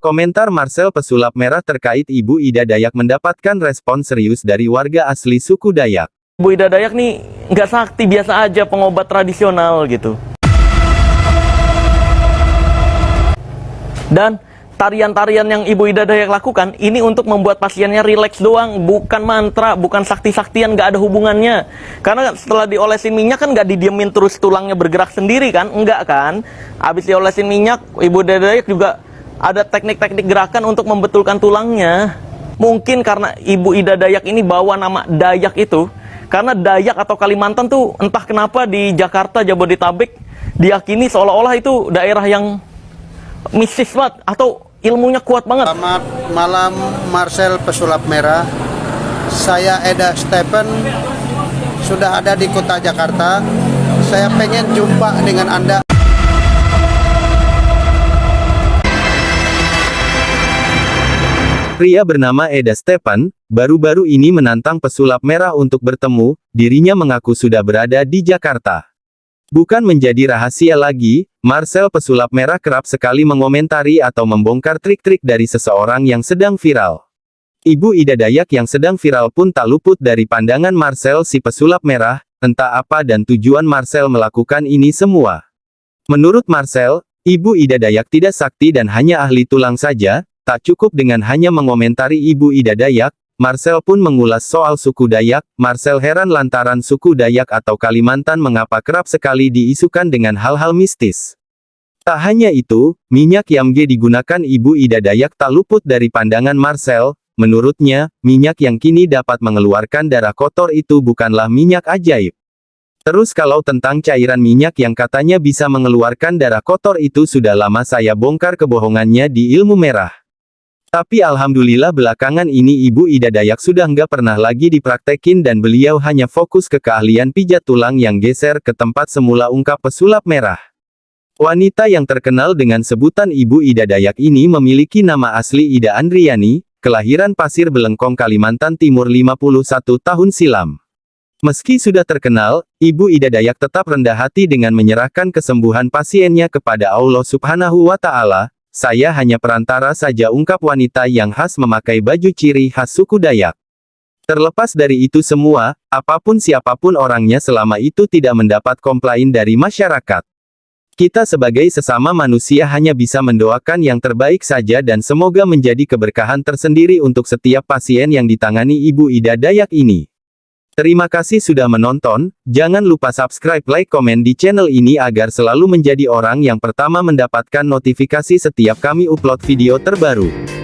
Komentar Marcel pesulap merah terkait Ibu Ida Dayak mendapatkan respon serius dari warga asli suku Dayak. Ibu Ida Dayak nih nggak sakti biasa aja pengobat tradisional gitu. Dan tarian-tarian yang Ibu Ida Dayak lakukan ini untuk membuat pasiennya rileks doang, bukan mantra, bukan sakti-saktian, nggak ada hubungannya. Karena setelah diolesin minyak kan nggak didiemin terus tulangnya bergerak sendiri kan, enggak kan? Habis diolesin minyak, Ibu Ida Dayak juga ada teknik-teknik gerakan untuk membetulkan tulangnya. Mungkin karena Ibu Ida Dayak ini bawa nama Dayak itu, karena Dayak atau Kalimantan tuh entah kenapa di Jakarta, Jabodetabek diyakini seolah-olah itu daerah yang mistis banget atau ilmunya kuat banget. Selamat malam Marcel Pesulap Merah. Saya Eda Stephen sudah ada di kota Jakarta. Saya pengen jumpa dengan Anda. Pria bernama Eda Stepan, baru-baru ini menantang pesulap merah untuk bertemu, dirinya mengaku sudah berada di Jakarta. Bukan menjadi rahasia lagi, Marcel pesulap merah kerap sekali mengomentari atau membongkar trik-trik dari seseorang yang sedang viral. Ibu Ida Dayak yang sedang viral pun tak luput dari pandangan Marcel si pesulap merah, entah apa dan tujuan Marcel melakukan ini semua. Menurut Marcel, Ibu Ida Dayak tidak sakti dan hanya ahli tulang saja, Tak cukup dengan hanya mengomentari Ibu Ida Dayak, Marcel pun mengulas soal suku Dayak. Marcel heran lantaran suku Dayak atau Kalimantan mengapa kerap sekali diisukan dengan hal-hal mistis. Tak hanya itu, minyak Yamge digunakan Ibu Ida Dayak tak luput dari pandangan Marcel. Menurutnya, minyak yang kini dapat mengeluarkan darah kotor itu bukanlah minyak ajaib. Terus kalau tentang cairan minyak yang katanya bisa mengeluarkan darah kotor itu sudah lama saya bongkar kebohongannya di ilmu merah. Tapi alhamdulillah belakangan ini Ibu Ida Dayak sudah nggak pernah lagi dipraktekin dan beliau hanya fokus ke keahlian pijat tulang yang geser ke tempat semula ungkap pesulap merah. Wanita yang terkenal dengan sebutan Ibu Ida Dayak ini memiliki nama asli Ida Andriani, kelahiran Pasir Belengkong Kalimantan Timur 51 tahun silam. Meski sudah terkenal, Ibu Ida Dayak tetap rendah hati dengan menyerahkan kesembuhan pasiennya kepada Allah Subhanahu wa Ta'ala, saya hanya perantara saja ungkap wanita yang khas memakai baju ciri khas suku Dayak. Terlepas dari itu semua, apa pun siapa pun orangnya selama itu tidak mendapat komplain dari masyarakat. Kita sebagai sesama manusia hanya bisa mendoakan yang terbaik saja dan semoga menjadi keberkahan tersendiri untuk setiap pasien yang ditangani Ibu Ida Dayak ini. Terima kasih sudah menonton, jangan lupa subscribe like komen di channel ini agar selalu menjadi orang yang pertama mendapatkan notifikasi setiap kami upload video terbaru.